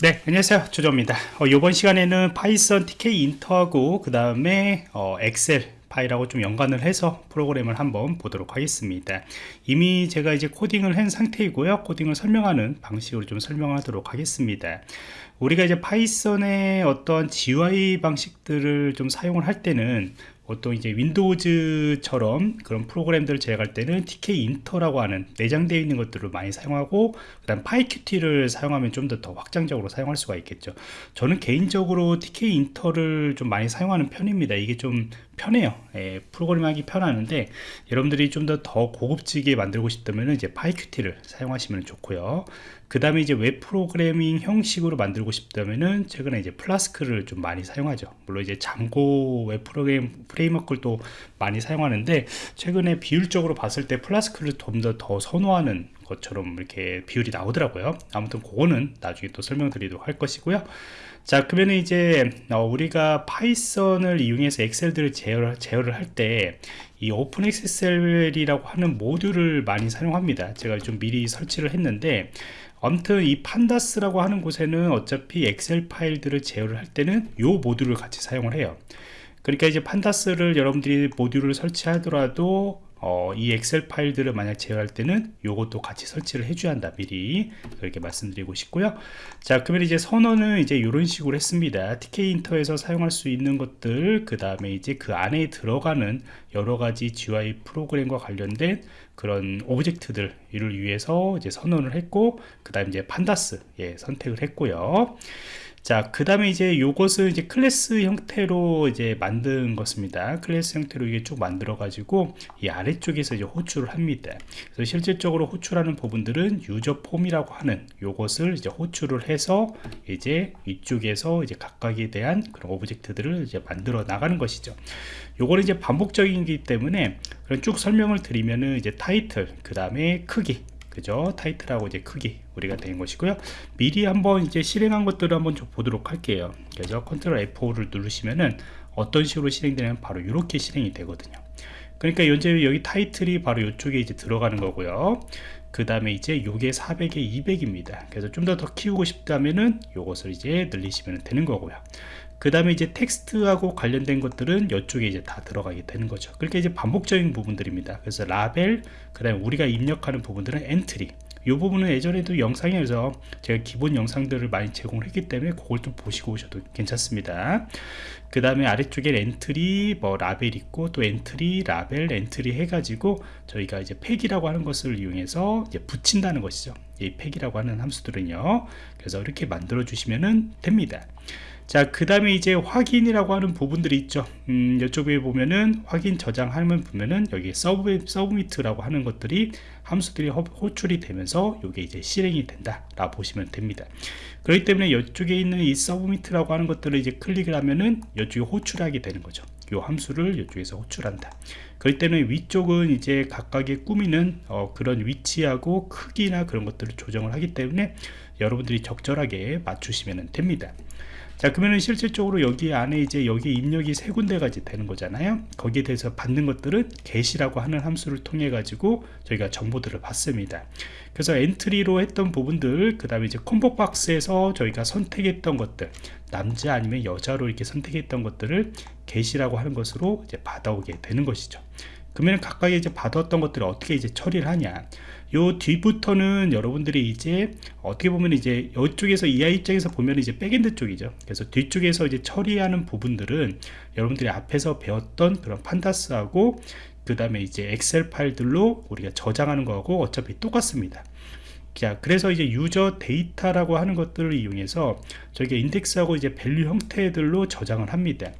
네 안녕하세요. 조조입니다. 어, 이번 시간에는 파이썬 tkinter하고 그 다음에 어, 엑셀 파일하고 좀 연관을 해서 프로그램을 한번 보도록 하겠습니다. 이미 제가 이제 코딩을 한 상태이고요. 코딩을 설명하는 방식으로 좀 설명하도록 하겠습니다. 우리가 이제 파이썬의 어떤 GUI 방식들을 좀 사용을 할 때는 보통 이제 윈도우즈처럼 그런 프로그램들을 제작할 때는 Tkinter라고 하는 내장되어 있는 것들을 많이 사용하고 그 다음 PyQt를 사용하면 좀 더 더 확장적으로 사용할 수가 있겠죠. 저는 개인적으로 Tkinter를 좀 많이 사용하는 편입니다. 이게 좀 편해요. 예, 프로그램 하기 편하는데 여러분들이 좀 더 더 고급지게 만들고 싶다면 이제 PyQt를 사용하시면 좋고요. 그 다음에 이제 웹 프로그래밍 형식으로 만들고 싶다면은 최근에 이제 Flask를 좀 많이 사용하죠. 물론 이제 Django 웹 프로그램 framework를 또 많이 사용하는데 최근에 비율적으로 봤을 때 Flask를 좀 더 더 선호하는 것처럼 이렇게 비율이 나오더라고요. 아무튼 그거는 나중에 또 설명드리도록 할 것이고요. 자 그러면 이제 어, 우리가 파이썬을 이용해서 엑셀들을 제어를, 제어를 할 때 이 openpyxl이라고 하는 모듈을 많이 사용합니다. 제가 좀 미리 설치를 했는데 아무튼 이 pandas라고 하는 곳에는 어차피 엑셀 파일들을 제어를 할 때는 이 모듈을 같이 사용을 해요 그러니까 이제 pandas를 여러분들이 모듈을 설치하더라도 어, 이 엑셀 파일들을 만약 제어할 때는 요것도 같이 설치를 해줘야 한다 미리. 그렇게 말씀드리고 싶고요. 자 그러면 이제 선언은 이제 이런 식으로 했습니다. Tkinter에서 사용할 수 있는 것들 그 다음에 이제 그 안에 들어가는 여러 가지 GUI 프로그램과 관련된 그런 object들을 위해서 이제 선언을 했고 그 다음에 이제 pandas 예, 선택을 했고요 자, 그 다음에 이제 요것을 이제 클래스 형태로 이제 만든 것입니다. 클래스 형태로 이게 쭉 만들어 가지고 이 아래쪽에서 이제 호출을 합니다. 그래서 실질적으로 호출하는 부분들은 user form이라고 하는 요것을 이제 호출을 해서 이제 이쪽에서 이제 각각에 대한 그런 object들을 이제 만들어 나가는 것이죠. 요거는 이제 반복적이기 때문에 쭉 설명을 드리면은 이제 타이틀, 그 다음에 크기, 그죠? 타이틀하고 이제 크기 우리가 된 것이고요. 미리 한번 이제 실행한 것들을 한번 좀 보도록 할게요. 그래서 Control F5를 누르시면은 어떤 식으로 실행되냐면 바로 이렇게 실행이 되거든요. 그러니까 현재 여기 타이틀이 바로 이쪽에 이제 들어가는 거고요. 그 다음에 이제 요게 400에 200입니다. 그래서 좀 더 더 키우고 싶다면은 요것을 이제 늘리시면 되는 거고요 그 다음에 이제 텍스트하고 관련된 것들은 이쪽에 이제 다 들어가게 되는 거죠. 그렇게 이제 반복적인 부분들입니다. 그래서 라벨 그 다음에 우리가 입력하는 부분들은 entry. 이 부분은 예전에도 영상에서 제가 기본 영상들을 많이 제공을 했기 때문에 그걸 좀 보시고 오셔도 괜찮습니다. 그 다음에 아래쪽에 entry 뭐 라벨 있고 또 entry 라벨 entry 해가지고 저희가 이제 pack이라고 하는 것을 이용해서 이제 붙인다는 것이죠. 이 pack이라고 하는 함수들은요. 그래서 이렇게 만들어 주시면 됩니다 자, 그 다음에 이제 확인이라고 하는 부분들이 있죠. 음, 이쪽에 보면은 확인 저장하면 보면은 여기 sub, submit라고 하는 것들이 함수들이 호출이 되면서 이게 이제 실행이 된다. 라 보시면 됩니다. 그렇기 때문에 이쪽에 있는 이 서브미트라고 하는 것들을 이제 클릭을 하면은 이쪽에 호출하게 되는 거죠. 이 함수를 이쪽에서 호출한다. 그렇기 때문에 위쪽은 이제 각각의 꾸미는 어, 그런 위치하고 크기나 그런 것들을 조정을 하기 때문에 여러분들이 적절하게 맞추시면 됩니다. 자 그러면 실질적으로 여기 안에 이제 여기 입력이 세 군데가 이제 되는 거잖아요. 거기에 대해서 받는 것들은 get이라고 하는 함수를 통해 가지고 저희가 정보들을 받습니다. 그래서 entry로 했던 부분들 그 다음에 이제 combo box에서 저희가 선택했던 것들 남자 아니면 여자로 이렇게 선택했던 것들을 get이라고 하는 것으로 이제 받아오게 되는 것이죠 그러면 각각 이제 받았던 것들을 어떻게 이제 처리를 하냐. 요 뒤부터는 여러분들이 이제 어떻게 보면 이제 이쪽에서 이하 입장에서 보면 이제 backend 쪽이죠. 그래서 뒤쪽에서 이제 처리하는 부분들은 여러분들이 앞에서 배웠던 그런 pandas하고 그 다음에 이제 엑셀 파일들로 우리가 저장하는 거하고 어차피 똑같습니다. 자 그래서 이제 user data라고 하는 것들을 이용해서 저희가 인덱스하고 이제 value 형태들로 저장을 합니다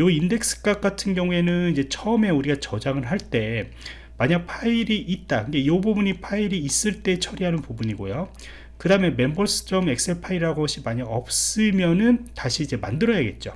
요 인덱스 값 같은 경우에는 이제 처음에 우리가 저장을 할 때 만약 파일이 있다. 이 부분이 파일이 있을 때 처리하는 부분이고요. 그 다음에 members.excel 파일이라고 것이 만약 없으면은 다시 이제 만들어야겠죠.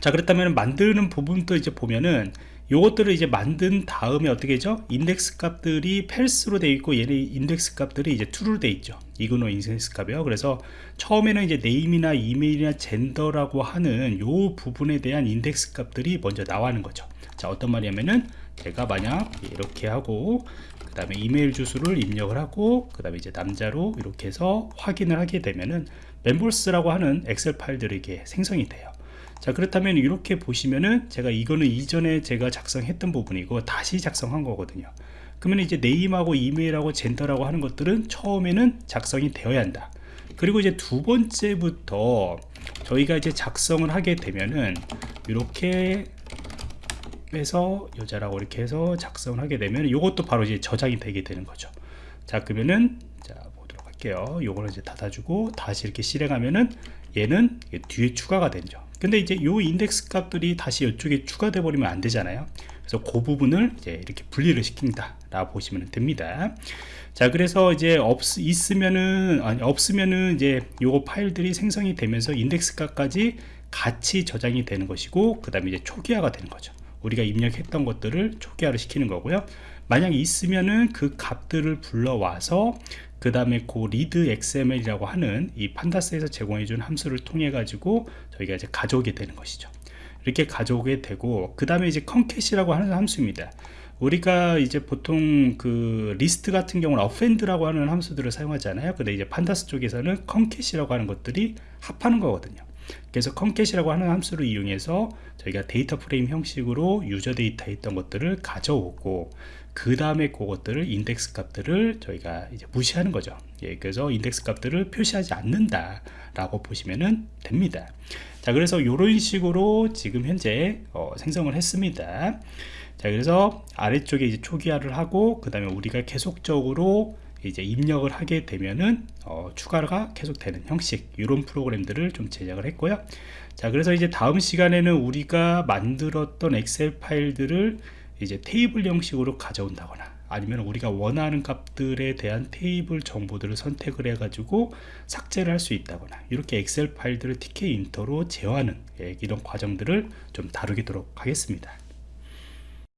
자 그렇다면 만드는 부분도 이제 보면은 요것들을 이제 만든 다음에 어떻게 죠? 인덱스 값들이 false로 되어 있고 얘네 인덱스 값들이 이제 true로 되어 있죠. ignore index 값이요. 그래서 처음에는 이제 name이나 이메일이나 gender라고 하는 요 부분에 대한 인덱스 값들이 먼저 나오는 거죠. 자 어떤 말이냐면은 제가 만약 이렇게 하고 그그 다음에 이메일 주소를 입력을 하고 그 다음에 이제 남자로 이렇게 해서 확인을 하게 되면은 멤버스라고 하는 엑셀 파일들이 이렇게 생성이 돼요 자 그렇다면 이렇게 보시면은 제가 이거는 이전에 제가 작성했던 부분이고 다시 작성한 거거든요. 그러면 이제 네임하고 이메일하고 젠더라고 하는 것들은 처음에는 작성이 되어야 한다. 그리고 이제 두 번째부터 저희가 이제 작성을 하게 되면은 이렇게 해서 여자라고 이렇게 해서 작성을 하게 되면 이것도 바로 이제 저장이 되게 되는 거죠. 자 그러면은 자 보도록 할게요. 요거는 이제 닫아주고 다시 이렇게 실행하면은 얘는 뒤에 추가가 되죠 근데 이제 요 인덱스 값들이 다시 이쪽에 추가돼 버리면 안 되잖아요. 그래서 그 부분을 이제 이렇게 분리를 시킨다 라고 보시면 됩니다. 자 그래서 이제 없 있으면은 아니 없으면은 이제 요거 파일들이 생성이 되면서 인덱스 값까지 같이 저장이 되는 것이고 그 다음에 이제 초기화가 되는 거죠. 우리가 입력했던 것들을 초기화를 시키는 거고요. 만약 있으면은 그 값들을 불러와서 그 다음에 그 read xml이라고 하는 이 pandas에서 제공해 준 함수를 통해 가지고 저희가 이제 가져오게 되는 것이죠. 이렇게 가져오게 되고 그 다음에 이제 concat이라고 하는 함수입니다. 우리가 이제 보통 그 리스트 같은 경우는 append라고 하는 함수들을 사용하잖아요. 근데 이제 pandas 쪽에서는 concat이라고 하는 것들이 합하는 거거든요 그래서 concat이라고 하는 함수를 이용해서 저희가 데이터 프레임 형식으로 유저 데이터에 있던 것들을 가져오고 그 다음에 그것들을 인덱스 값들을 저희가 이제 무시하는 거죠. 예, 그래서 인덱스 값들을 표시하지 않는다 라고 보시면 됩니다. 자 그래서 이런 식으로 지금 현재 어, 생성을 했습니다. 자 그래서 아래쪽에 이제 초기화를 하고 그 다음에 우리가 계속적으로 이제 입력을 하게 되면은 어, 추가가 계속 되는 형식 이런 프로그램들을 좀 제작을 했고요. 자 그래서 이제 다음 시간에는 우리가 만들었던 엑셀 파일들을 이제 테이블 형식으로 가져온다거나 아니면 우리가 원하는 값들에 대한 테이블 정보들을 선택을 해 가지고 삭제를 할 수 있다거나 이렇게 엑셀 파일들을 TK 인터로 제어하는 예, 이런 과정들을 좀 다루도록 하겠습니다